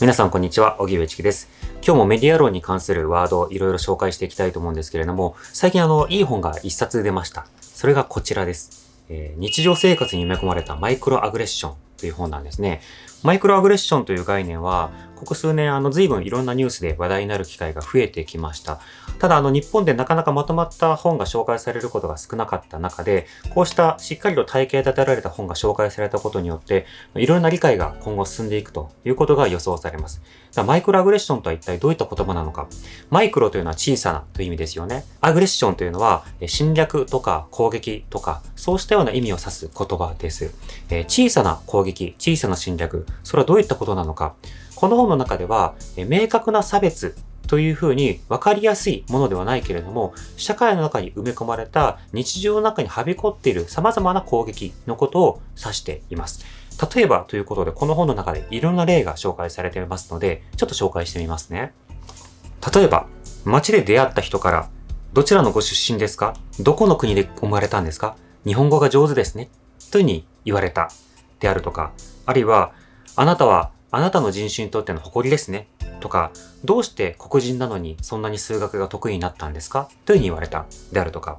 皆さんこんにちは、小木上チキです。今日もメディア論に関するワードをいろいろ紹介していきたいと思うんですけれども、最近あの、いい本が一冊出ました。それがこちらです。えー、日常生活に埋め込まれたマイクロアグレッションという本なんですね。マイクロアグレッションという概念は、ここ数年あの随分いろんなニュースで話題になる機会が増えてきました。ただあの日本でなかなかまとまった本が紹介されることが少なかった中で、こうしたしっかりと体系立てられた本が紹介されたことによって、いろんな理解が今後進んでいくということが予想されます。マイクロアグレッションとは一体どういった言葉なのか。マイクロというのは小さなという意味ですよね。アグレッションというのは侵略とか攻撃とか、そうしたような意味を指す言葉です。え小さな攻撃、小さな侵略、それはどういったことなのか。この本の中では、明確な差別というふうに分かりやすいものではないけれども、社会の中に埋め込まれた日常の中にはびこっている様々な攻撃のことを指しています。例えばということで、この本の中でいろんな例が紹介されていますので、ちょっと紹介してみますね。例えば、街で出会った人から、どちらのご出身ですか？どこの国で生まれたんですか？日本語が上手ですね。というふうに言われた。であるとか、あるいは、あなたはあなたの人種にとっての誇りですね。とか、どうして黒人なのにそんなに数学が得意になったんですか？というふうに言われた。であるとか。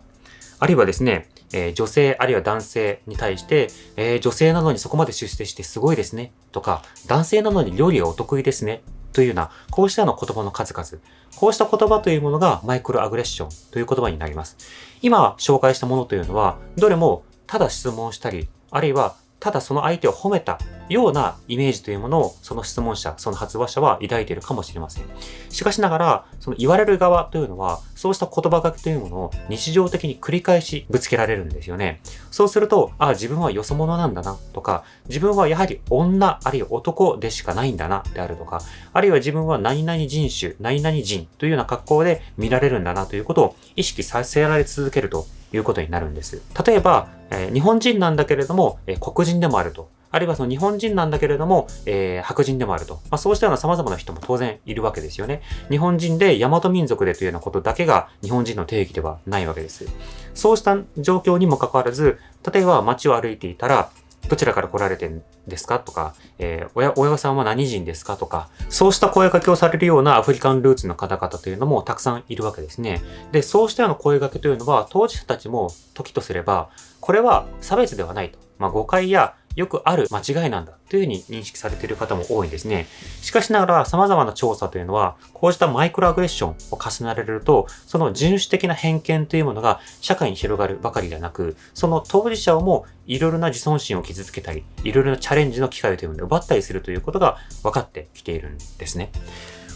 あるいはですね、えー、女性あるいは男性に対して、えー、女性なのにそこまで出世してすごいですね。とか、男性なのに料理がお得意ですね。というような、こうしたの言葉の数々。こうした言葉というものがマイクロアグレッションという言葉になります。今紹介したものというのは、どれもただ質問したり、あるいはただその相手を褒めたようなイメージというものをその質問者、その発話者は抱いているかもしれません。しかしながら、その言われる側というのは、そうした言葉書きというものを日常的に繰り返しぶつけられるんですよね。そうすると、ああ、自分はよそ者なんだなとか、自分はやはり女、あるいは男でしかないんだなであるとか、あるいは自分は何々人種、何々人というような格好で見られるんだなということを意識させられ続けるということになるんです。例えば、えー、日本人なんだけれども、えー、黒人でもあると。あるいはその日本人なんだけれども、えー、白人でもあると。まあ、そうしたような様々な人も当然いるわけですよね。日本人で大和民族でというようなことだけが日本人の定義ではないわけです。そうした状況にもかかわらず、例えば街を歩いていたら、どちらから来られてんですかとか、えー、親、親御さんは何人ですかとか、そうした声掛けをされるようなアフリカンルーツの方々というのもたくさんいるわけですね。で、そうしたような声掛けというのは、当事者たちも時とすれば、これは差別ではないと。まあ、誤解やよくある間違いなんだというふうに認識されている方も多いんですね。しかしながら様々な調査というのは、こうしたマイクロアグレッションを重ねられると、その人種的な偏見というものが社会に広がるばかりではなく、その当事者をもいろいろな自尊心を傷つけたり、いろいろなチャレンジの機会というものを奪ったりするということが分かってきているんですね。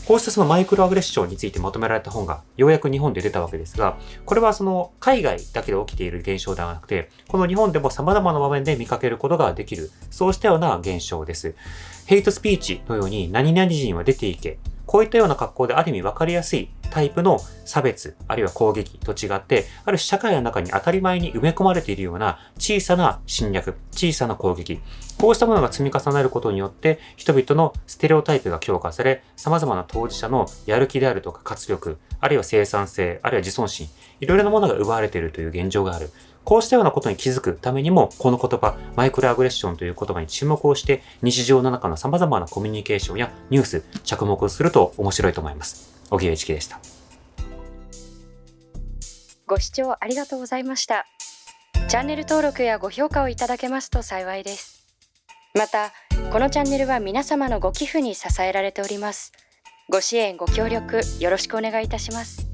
こうしたそのマイクロアグレッションについてまとめられた本がようやく日本で出たわけですが、これはその海外だけで起きている現象ではなくて、この日本でも様々な場面で見かけることができる、そうしたような現象です。ヘイトスピーチのように何々人は出ていけ、こういったような格好である意味分かりやすいタイプの差別、あるいは攻撃と違って、ある社会の中に当たり前に埋め込まれているような小さな侵略、小さな攻撃、こうしたものが積み重なることによって、人々のステレオタイプが強化され、様々な当事者のやる気であるとか活力、あるいは生産性、あるいは自尊心、いろいろなものが奪われているという現状がある。こうしたようなことに気づくためにも、この言葉、マイクロアグレッションという言葉に注目をして、日常の中の様々なコミュニケーションやニュース、着目すると面白いと思います。荻上一樹でした。ご視聴ありがとうございました。チャンネル登録やご評価をいただけますと幸いです。また、このチャンネルは皆様のご寄付に支えられております。ご支援、ご協力、よろしくお願いいたします。